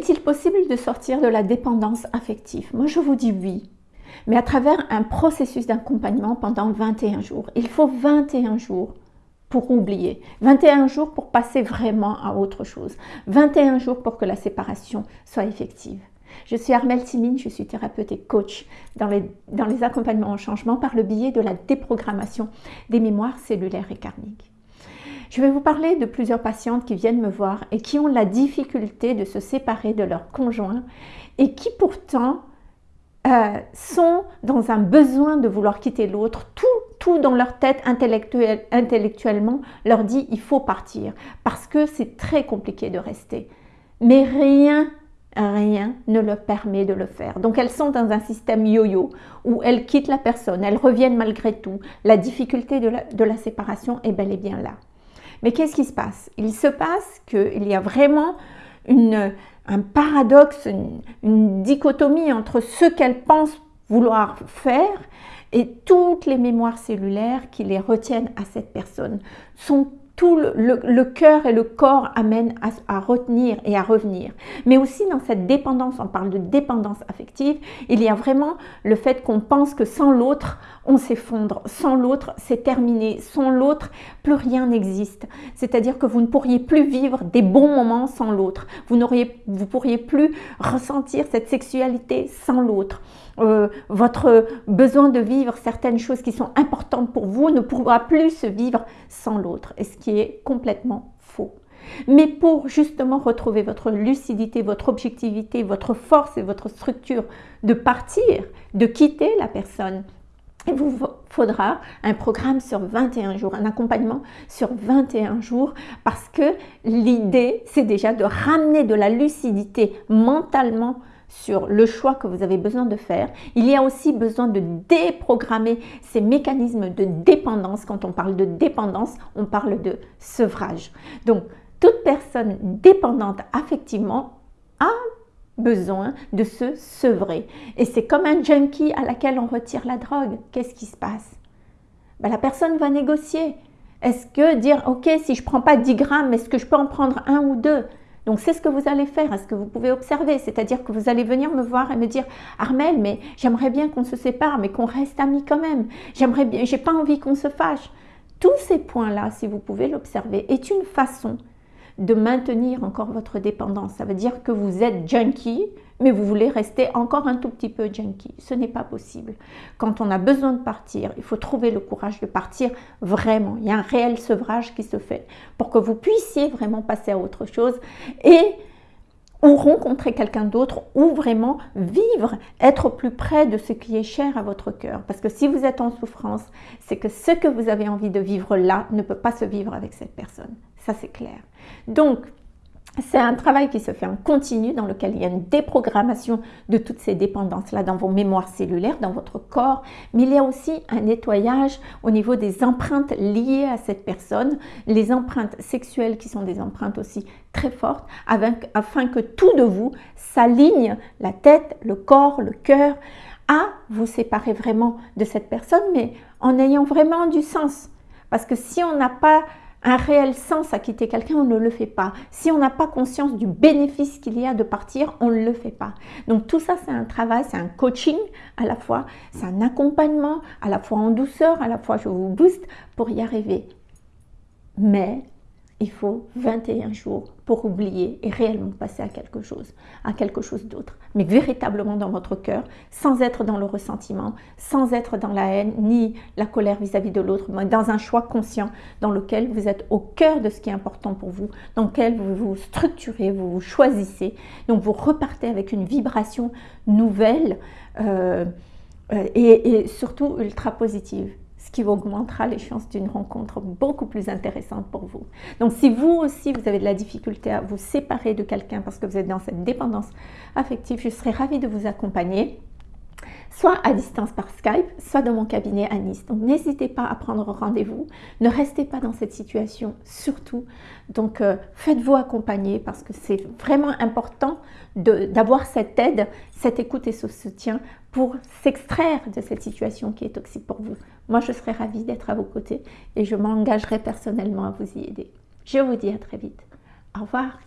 Est-il possible de sortir de la dépendance affective? Moi, je vous dis oui, mais à travers un processus d'accompagnement pendant 21 jours. Il faut 21 jours pour oublier, 21 jours pour passer vraiment à autre chose, 21 jours pour que la séparation soit effective. Je suis Armelle Timine, je suis thérapeute et coach dans les, dans les accompagnements au changement par le biais de la déprogrammation des mémoires cellulaires et karmiques. Je vais vous parler de plusieurs patientes qui viennent me voir et qui ont la difficulté de se séparer de leur conjoint et qui pourtant euh, sont dans un besoin de vouloir quitter l'autre. Tout, tout dans leur tête intellectuelle, intellectuellement leur dit il faut partir parce que c'est très compliqué de rester. Mais rien rien ne leur permet de le faire. Donc elles sont dans un système yo-yo où elles quittent la personne, elles reviennent malgré tout. La difficulté de la, séparation est bel et bien là. Mais qu'est-ce qui se passe? Il se passe qu'il y a vraiment un paradoxe, une dichotomie entre ce qu'elles pensent vouloir faire et toutes les mémoires cellulaires qui les retiennent à cette personne tout le, cœur et le corps amènent à, retenir et à revenir. Mais aussi dans cette dépendance, on parle de dépendance affective, il y a vraiment le fait qu'on pense que sans l'autre, on s'effondre. Sans l'autre, c'est terminé. Sans l'autre, plus rien n'existe. C'est-à-dire que vous ne pourriez plus vivre des bons moments sans l'autre. Vous ne pourriez plus ressentir cette sexualité sans l'autre. Euh, votre besoin de vivre certaines choses qui sont importantes pour vous ne pourra plus se vivre sans l'autre, et ce qui est complètement faux. Mais pour justement retrouver votre lucidité, votre objectivité, votre force et votre structure de partir, de quitter la personne, il vous faudra un programme sur 21 jours, un accompagnement sur 21 jours parce que l'idée, c'est déjà de ramener de la lucidité mentalement sur le choix que vous avez besoin de faire. Il y a aussi besoin de déprogrammer ces mécanismes de dépendance. Quand on parle de dépendance, on parle de sevrage. Donc, toute personne dépendante affectivement a besoin de se sevrer. Et c'est comme un junkie à laquelle on retire la drogue. Qu'est-ce qui se passe? Ben, La personne va négocier. Est-ce que dire, ok, si je ne prends pas 10 grammes, est-ce que je peux en prendre un ou deux? Donc c'est ce que vous allez faire, est-ce que vous pouvez observer, c'est-à-dire que vous allez venir me voir et me dire Armel, mais j'aimerais bien qu'on se sépare, mais qu'on reste amis quand même. J'aimerais bien, j'ai pas envie qu'on se fâche. Tous ces points-là, si vous pouvez l'observer, est une façon de maintenir encore votre dépendance. Ça veut dire que vous êtes junkie, mais vous voulez rester encore un tout petit peu junkie. Ce n'est pas possible. Quand on a besoin de partir, il faut trouver le courage de partir vraiment. Il y a un réel sevrage qui se fait pour que vous puissiez vraiment passer à autre chose et ou rencontrer quelqu'un d'autre ou vraiment vivre, être plus près de ce qui est cher à votre cœur. Parce que si vous êtes en souffrance, c'est que ce que vous avez envie de vivre là ne peut pas se vivre avec cette personne. Ça, c'est clair. Donc, c'est un travail qui se fait en continu dans lequel il y a une déprogrammation de toutes ces dépendances-là dans vos mémoires cellulaires, dans votre corps, mais il y a aussi un nettoyage au niveau des empreintes liées à cette personne, les empreintes sexuelles qui sont des empreintes aussi très fortes, afin que tout de vous s'aligne, la tête, le corps, le cœur, à vous séparer vraiment de cette personne, mais en ayant vraiment du sens. Parce que si on n'a pas un réel sens à quitter quelqu'un, on ne le fait pas. Si on n'a pas conscience du bénéfice qu'il y a de partir, on ne le fait pas. Donc tout ça, c'est un travail, c'est un coaching à la fois, c'est un accompagnement à la fois en douceur, à la fois je vous booste pour y arriver. Mais il faut 21 jours pour oublier et réellement passer à quelque chose, à quelque chose d'autre. Mais véritablement dans votre cœur, sans être dans le ressentiment, sans être dans la haine ni la colère vis-à-vis de l'autre, mais dans un choix conscient dans lequel vous êtes au cœur de ce qui est important pour vous, dans lequel vous vous structurez, vous vous choisissez. Donc vous repartez avec une vibration nouvelle euh, euh, et surtout ultra positive ce qui augmentera les chances d'une rencontre beaucoup plus intéressante pour vous. Donc si vous aussi, vous avez de la difficulté à vous séparer de quelqu'un parce que vous êtes dans cette dépendance affective, je serais ravie de vous accompagner soit à distance par Skype, soit dans mon cabinet à Nice. Donc n'hésitez pas à prendre rendez-vous, ne restez pas dans cette situation surtout. Donc euh, faites-vous accompagner parce que c'est vraiment important d'avoir cette aide, cette écoute et ce soutien pour s'extraire de cette situation qui est toxique pour vous. Moi, je serais ravie d'être à vos côtés et je m'engagerai personnellement à vous y aider. Je vous dis à très vite. Au revoir.